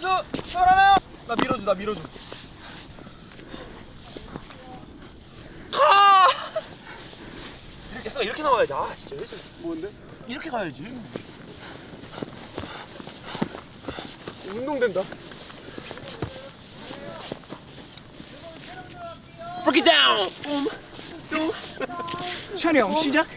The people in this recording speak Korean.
밀어줘. 시원하나? 나 밀어줘 나 밀어줘. 아! 이렇게 이렇게 나와야지. 아 진짜 왜 저래? 뭔데? 이렇게 가야지. 운동된다. Break it down! 음. 음. 음. 촬영 시작!